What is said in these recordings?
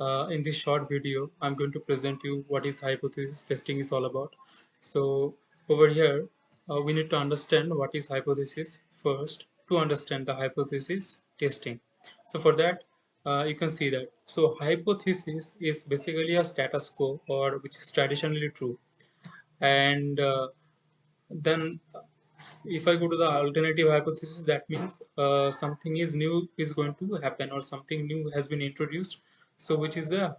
uh, in this short video, I'm going to present you what is hypothesis testing is all about. So over here, uh, we need to understand what is hypothesis first to understand the hypothesis testing. So for that, uh, you can see that. So hypothesis is basically a status quo or which is traditionally true. And uh, then if I go to the alternative hypothesis, that means uh, something is new is going to happen or something new has been introduced. So which is the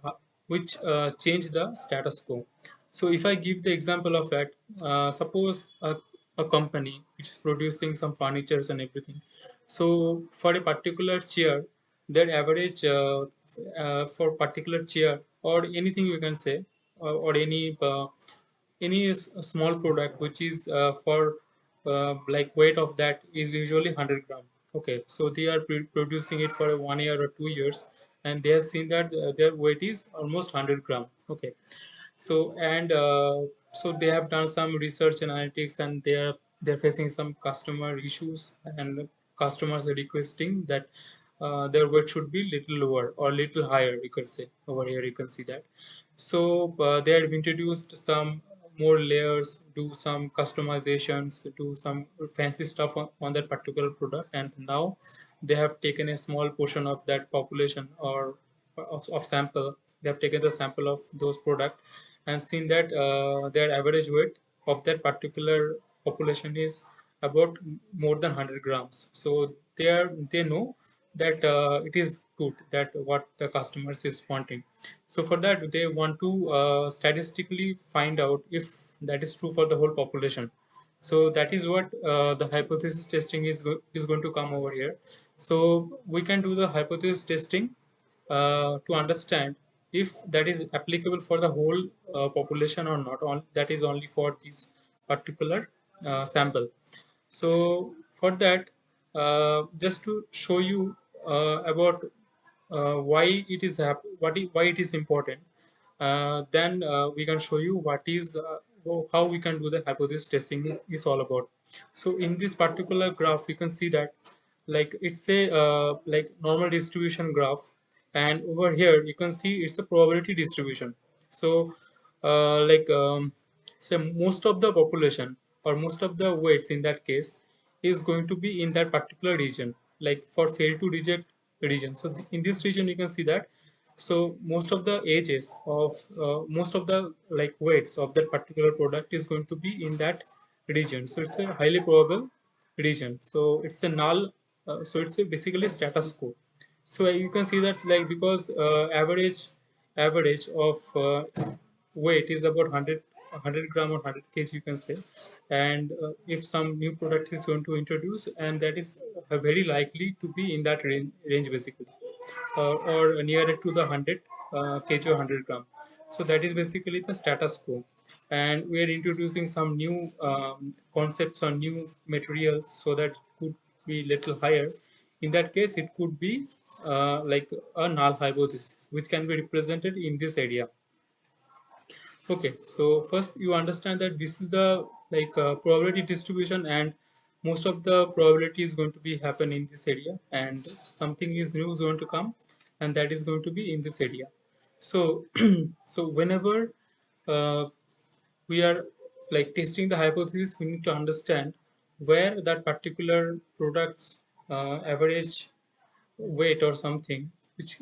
which uh, change the status quo. So if I give the example of that, uh, suppose a, a company which is producing some furnitures and everything. So for a particular chair, their average uh, uh, for particular chair or anything you can say or, or any uh, any small product which is for uh, like weight of that is usually 100 gram okay so they are producing it for one year or two years and they have seen that uh, their weight is almost 100 gram. Okay. So and uh, so they have done some research analytics and they are they're facing some customer issues and customers are requesting that uh, their weight should be little lower or little higher you could say. Over here you can see that. So uh, they have introduced some more layers, do some customizations, do some fancy stuff on, on that particular product. And now they have taken a small portion of that population or of, of sample. They have taken the sample of those product and seen that uh, their average weight of that particular population is about more than 100 grams. So they are they know that uh, it is good that what the customers is wanting so for that they want to uh, statistically find out if that is true for the whole population so that is what uh, the hypothesis testing is go is going to come over here. So we can do the hypothesis testing uh, to understand if that is applicable for the whole uh, population or not. On that is only for this particular uh, sample. So for that uh, just to show you uh, about why it is what why it is important then we can show you what is how we can do the hypothesis testing is all about. So in this particular graph you can see that like it's a uh, like normal distribution graph. And over here you can see it's a probability distribution. So uh, like um, say most of the population or most of the weights in that case is going to be in that particular region like for fail to reject region. So in this region you can see that so most of the ages of uh, most of the like weights of that particular product is going to be in that region. So it's a highly probable region. So it's a null uh, so it's a basically status quo so you can see that like because uh, average average of uh, weight is about 100 100 gram or 100 kg you can say. And uh, if some new product is going to introduce and that is very likely to be in that range, range basically or nearer to the 100 uh, kg or 100 gram. So that is basically the status quo. And we are introducing some new um, concepts or new materials so that could be little higher. In that case it could be uh, like a null hypothesis which can be represented in this area. Okay so first you understand that this is the like uh, probability distribution and most of the probability is going to be happen in this area and something is new is going to come and that is going to be in this area. So so whenever uh, we are like testing the hypothesis we need to understand where that particular product's uh, average weight or something which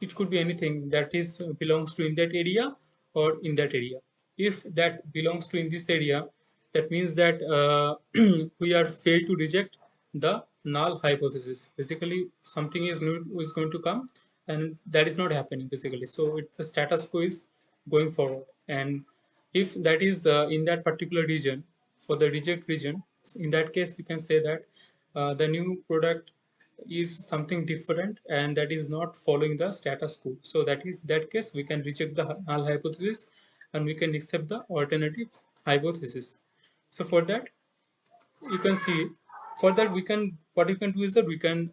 it could be anything that is belongs to in that area or in that area. If that belongs to in this area that means that uh, we are failed to reject the null hypothesis. Basically something is new is going to come and that is not happening basically. So it's a status quo is going forward. And if that is uh, in that particular region for the reject region in that case we can say that uh, the new product is something different and that is not following the status quo. So that is that case we can reject the null hypothesis and we can accept the alternative hypothesis so for that you can see for that we can what you can do is that we can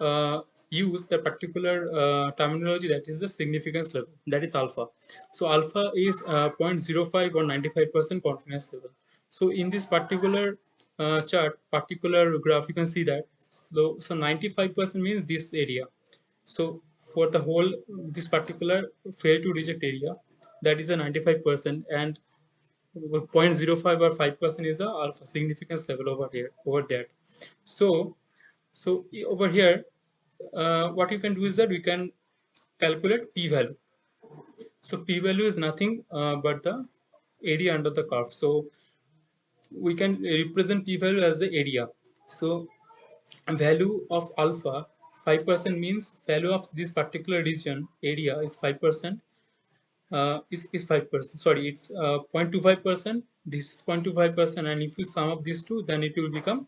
uh, use the particular uh, terminology that is the significance level that is alpha. So alpha is uh, 0.05 or 95 percent confidence level. So in this particular uh, chart particular graph you can see that. So so 95 percent means this area. So for the whole this particular fail to reject area that is a 95% and 0.05 or 5% is a alpha significance level over here over that so so over here uh, what you can do is that we can calculate p-value so p-value is nothing uh, but the area under the curve. So we can represent p-value as the area so value of alpha 5% means value of this particular region area is 5% uh, is, is 5%. Sorry, it's uh, 0.25%. This is 0.25%. And if you sum up these two, then it will become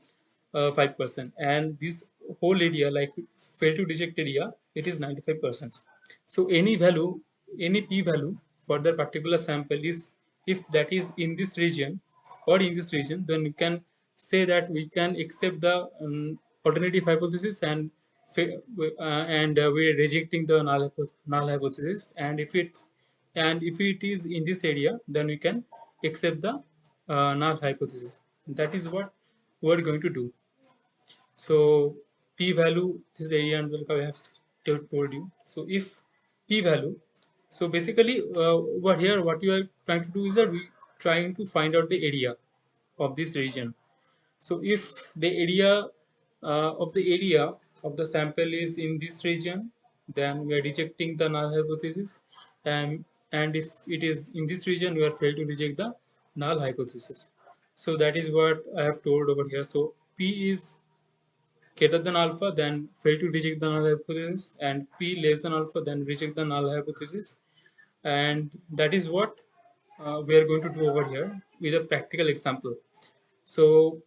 uh, 5%. And this whole area, like fail to reject area, it is 95%. So any value, any p value for that particular sample is, if that is in this region or in this region, then we can say that we can accept the um, alternative hypothesis and uh, and uh, we're rejecting the null, null hypothesis and if it's and if it is in this area then we can accept the uh, null hypothesis. That is what we're going to do. So p value this area and I have told you. So if p value so basically uh, over here what you are trying to do is that we trying to find out the area of this region. So if the area uh, of the area of the sample is in this region then we are rejecting the null hypothesis. And and if it is in this region we are failed to reject the null hypothesis. So that is what i have told over here. So p is greater than alpha then fail to reject the null hypothesis and p less than alpha then reject the null hypothesis. And that is what uh, we are going to do over here with a practical example. So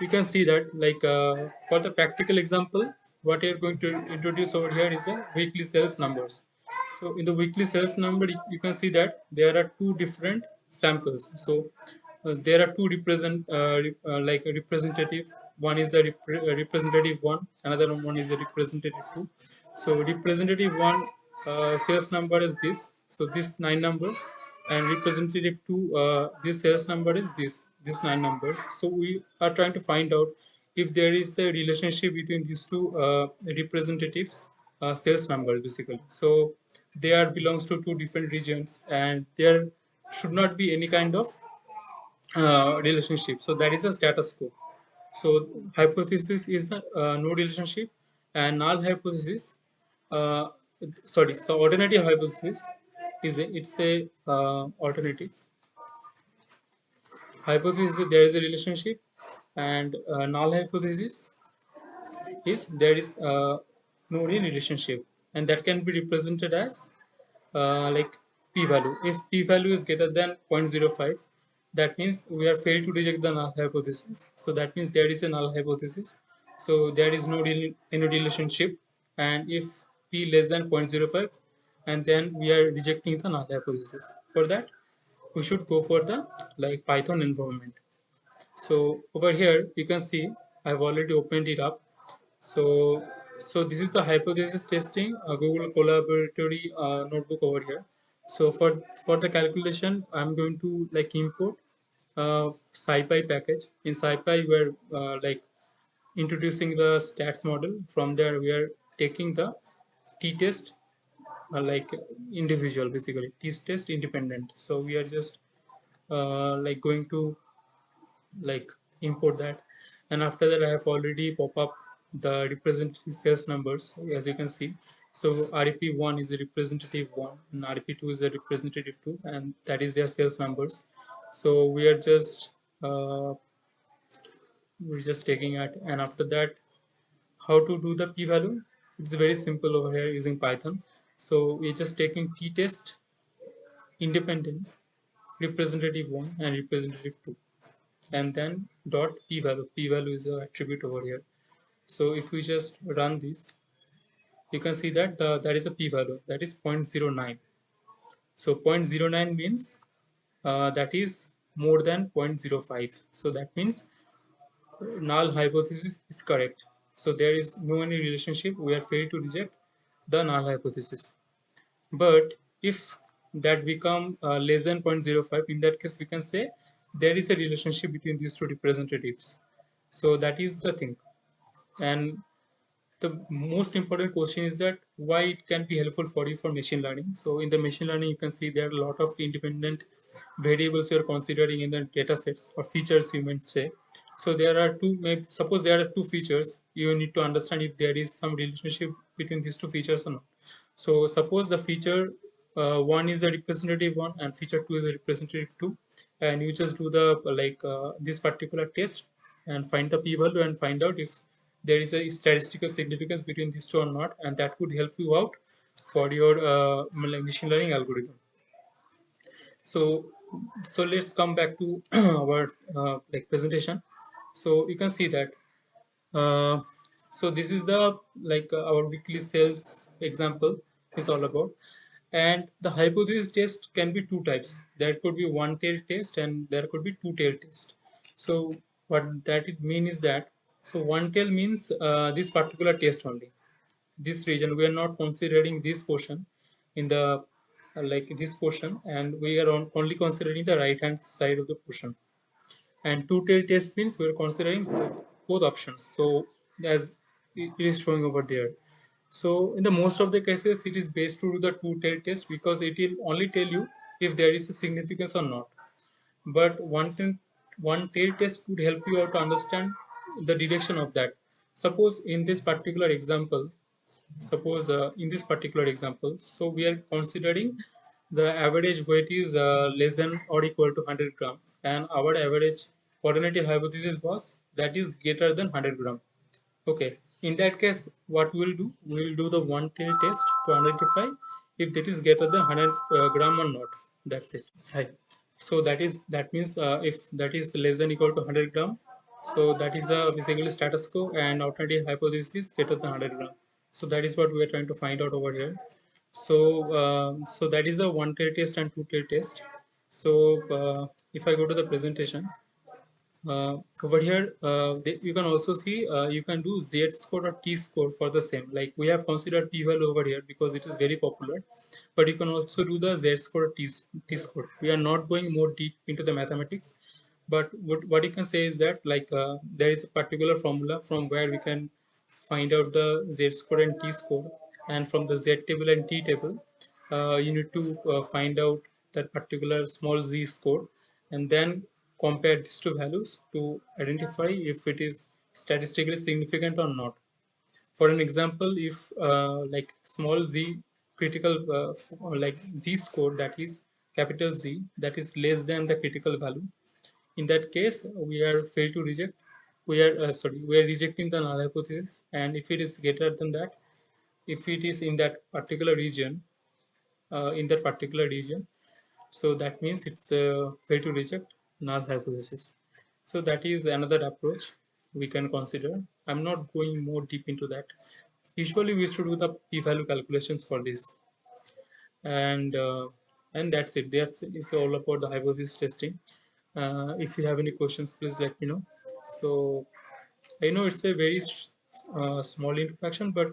you can see that like uh, for the practical example what you're going to introduce over here is the weekly sales numbers so in the weekly sales number, you can see that there are two different samples. So uh, there are two represent uh, uh, like representative. One is the rep uh, representative one, another one is the representative two. So representative one uh, sales number is this. So this nine numbers, and representative two uh, this sales number is this this nine numbers. So we are trying to find out if there is a relationship between these two representatives sales numbers basically. So they are belongs to two different regions and there should not be any kind of uh, relationship. So that is a status quo. So hypothesis is a uh, no relationship and null hypothesis uh, sorry so alternative hypothesis is a, it's a uh, alternative. Hypothesis there is a relationship and uh, null hypothesis is there is no relationship and that can be represented as uh, like p-value. If p-value is greater than 0.05, that means we have failed to reject the null hypothesis. So that means there is a null hypothesis. So there is no any relationship. And if p less than 0.05, and then we are rejecting the null hypothesis. For that, we should go for the like Python environment. So over here, you can see I've already opened it up. So so this is the hypothesis testing. Uh, google Colaboratory uh, notebook over here. So for for the calculation i'm going to like import uh, scipy package. In scipy we're uh, like introducing the stats model. From there we are taking the t-test uh, like individual basically. t-test independent. So we are just uh, like going to like import that. And after that i have already pop up the representative sales numbers as you can see. So rep1 is a representative 1 and rep2 is a representative 2 and that is their sales numbers. So we are just uh, we're just taking it and after that how to do the p-value? It's very simple over here using python. So we're just taking t-test independent representative 1 and representative 2 and then dot p-value. P-value is the attribute over here so if we just run this, you can see that the, that is a p-value that is 0.09. So 0.09 means uh, that is more than 0.05. So that means null hypothesis is correct. So there is no any relationship. We are failed to reject the null hypothesis. But if that become uh, less than 0.05, in that case we can say there is a relationship between these two representatives. So that is the thing and the most important question is that why it can be helpful for you for machine learning. So in the machine learning, you can see there are a lot of independent variables you're considering in the data sets or features you might say. So there are two, maybe suppose there are two features, you need to understand if there is some relationship between these two features or not. So suppose the feature uh, one is the representative one and feature two is the representative two and you just do the like uh, this particular test and find the p-value and find out if there is a statistical significance between these two or not and that could help you out for your uh, machine learning algorithm. So so let's come back to our uh, like presentation. So you can see that uh, so this is the like uh, our weekly sales example is all about. And the hypothesis test can be two types. There could be one tail test and there could be two tail test. So what that it mean is that so one tail means uh, this particular test only. This region we are not considering this portion in the uh, like this portion and we are on, only considering the right hand side of the portion. And two tail test means we are considering both options. So as it is showing over there. So in the most of the cases, it is based to do the two tail test because it will only tell you if there is a significance or not. But one one tail test could help you out to understand the direction of that. Suppose in this particular example, suppose uh, in this particular example, so we are considering the average weight is uh, less than or equal to 100 gram and our average alternative hypothesis was that is greater than 100 gram. Okay, in that case what we'll do we'll do the one tail test to identify if that is greater than 100 uh, gram or not that's it Hi. so that is that means uh, if that is less than equal to 100 gram so that is a basically status quo and alternative hypothesis greater than 100 gram. So that is what we are trying to find out over here. So uh, so that is the one tail test and two tail test. So uh, if i go to the presentation uh, over here uh, they, you can also see uh, you can do z score or t score for the same. Like we have considered p value over here because it is very popular. But you can also do the z score or t, t score. We are not going more deep into the mathematics but what, what you can say is that like uh, there is a particular formula from where we can find out the z score and t score and from the z table and t table uh, you need to uh, find out that particular small z score and then compare these two values to identify if it is statistically significant or not. For an example, if uh, like small z critical uh, like z score that is capital Z that is less than the critical value, in that case we are failed to reject. We are uh, sorry we are rejecting the null hypothesis, and if it is greater than that, if it is in that particular region, uh, in that particular region, so that means it's uh, failed to reject null hypothesis. So that is another approach we can consider. I'm not going more deep into that. Usually we to do the p-value calculations for this. And uh, and that's it. That's it's all about the hypothesis testing. Uh, if you have any questions, please let me know. So I know it's a very uh, small introduction, but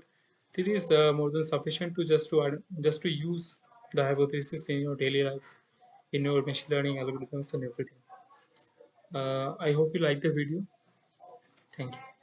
it is uh, more than sufficient to just to add, just to use the hypothesis in your daily life, in your machine learning algorithms and everything. Uh, i hope you like the video. Thank you